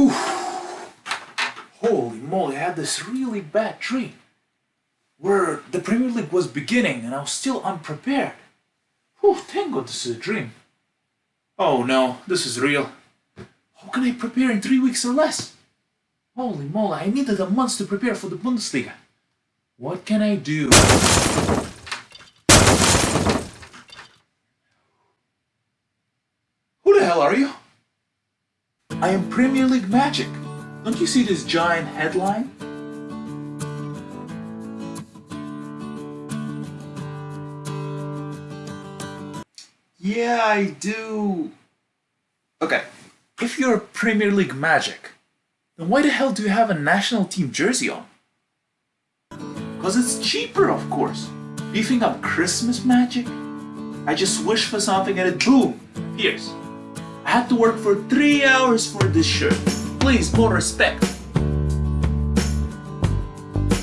Whew. Holy moly, I had this really bad dream. Where the Premier League was beginning and I was still unprepared. Whew, thank God this is a dream. Oh no, this is real. How can I prepare in three weeks or less? Holy moly, I needed a month to prepare for the Bundesliga. What can I do? Who the hell are you? I am Premier League Magic. Don't you see this giant headline? Yeah, I do. Okay, if you're Premier League Magic, then why the hell do you have a national team jersey on? Cause it's cheaper, of course. Think I'm Christmas magic? I just wish for something and it boom, appears. I had to work for three hours for this shirt. Please, more respect.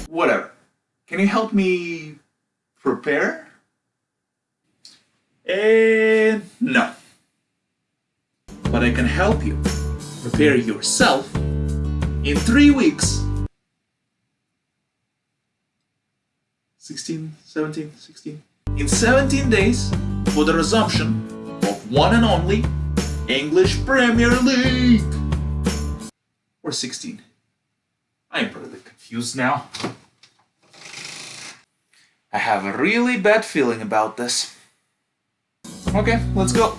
Whatever. Can you help me prepare? And no. But I can help you prepare yourself in three weeks. 16, 17, 16. In 17 days for the resumption of one and only English Premier League. Or 16. I'm pretty confused now. I have a really bad feeling about this. Okay, let's go.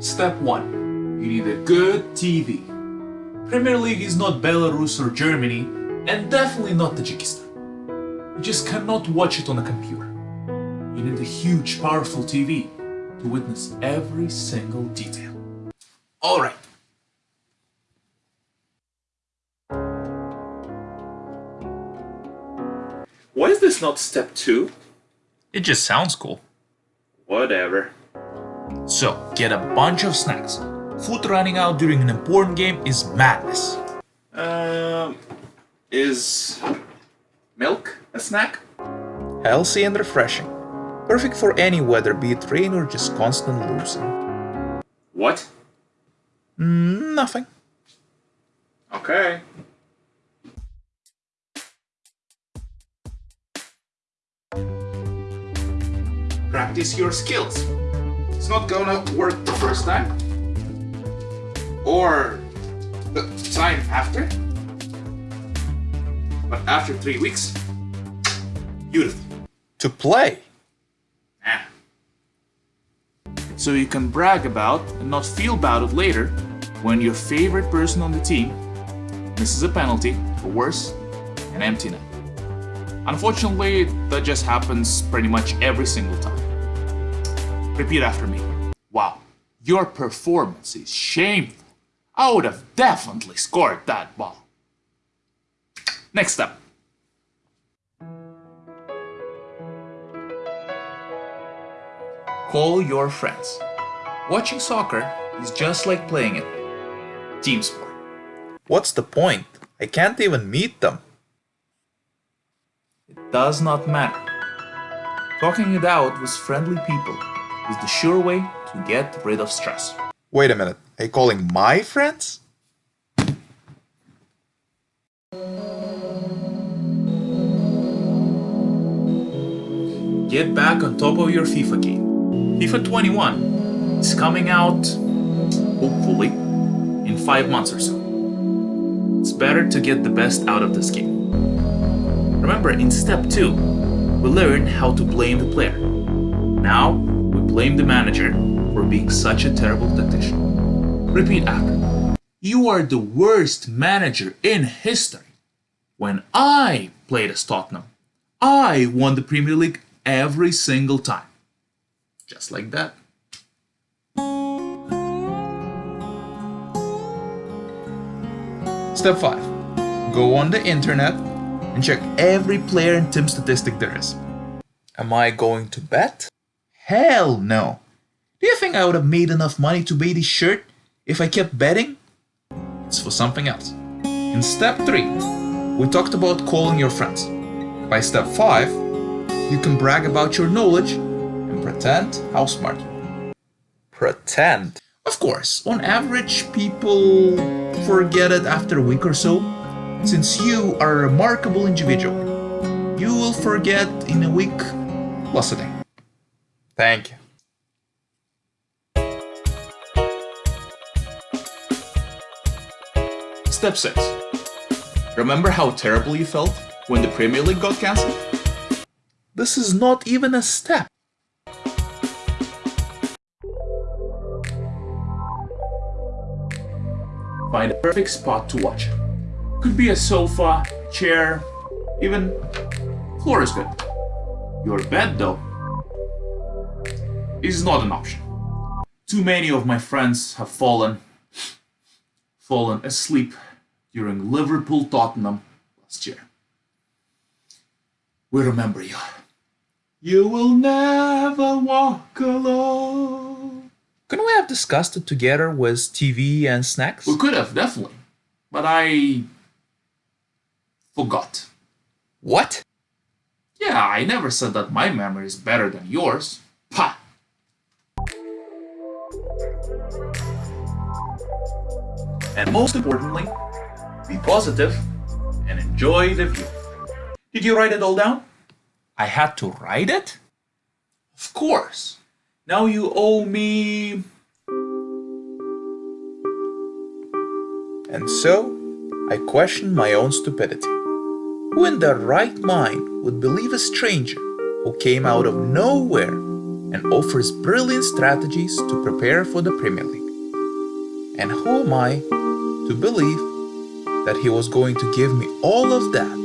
Step 1. You need a good TV. Premier League is not Belarus or Germany, and definitely not Tajikistan. You just cannot watch it on a computer. You need a huge, powerful TV to witness every single detail. Alright. Why is this not step 2? It just sounds cool. Whatever. So, get a bunch of snacks. Food running out during an important game is madness. Um, is milk a snack? Healthy and refreshing. Perfect for any weather, be it rain or just constant losing. What? Mm, nothing. Okay. Practice your skills. It's not gonna work the first time. Or the time after. But after three weeks, beautiful. To play. Ah. So you can brag about and not feel about it later when your favorite person on the team misses a penalty, or worse, an empty net. Unfortunately, that just happens pretty much every single time. Repeat after me. Wow, your performance is shameful. I would have definitely scored that ball. Next up. Call your friends. Watching soccer is just like playing it. Team sport. What's the point? I can't even meet them. It does not matter. Talking it out with friendly people is the sure way to get rid of stress. Wait a minute, are you calling my friends? Get back on top of your FIFA game. FIFA 21 is coming out, hopefully, in 5 months or so. It's better to get the best out of this game. Remember, in step 2, we learn how to blame the player. Now, we blame the manager for being such a terrible tactician. Repeat after me. You are the worst manager in history. When I played as Tottenham, I won the Premier League every single time. Just like that. Step 5. Go on the internet and check every player and team statistic there is. Am I going to bet? Hell no! Do you think I would have made enough money to buy this shirt if I kept betting? It's for something else. In step 3, we talked about calling your friends. By step 5, you can brag about your knowledge pretend how smart you are. Pretend. Of course, on average, people forget it after a week or so. Since you are a remarkable individual, you will forget in a week plus a day. Thank you. Step 6. Remember how terrible you felt when the Premier League got cancelled? This is not even a step. Find a perfect spot to watch. Could be a sofa, chair, even floor is good. Your bed, though, is not an option. Too many of my friends have fallen fallen asleep during Liverpool Tottenham last year. We remember you. You will never walk alone. Couldn't we have discussed it together with TV and snacks? We could have, definitely. But I forgot. What? Yeah, I never said that my memory is better than yours. Pah! And most importantly, be positive and enjoy the view. Did you write it all down? I had to write it? Of course. Now you owe me. And so, I questioned my own stupidity. Who in their right mind would believe a stranger who came out of nowhere and offers brilliant strategies to prepare for the Premier League? And who am I to believe that he was going to give me all of that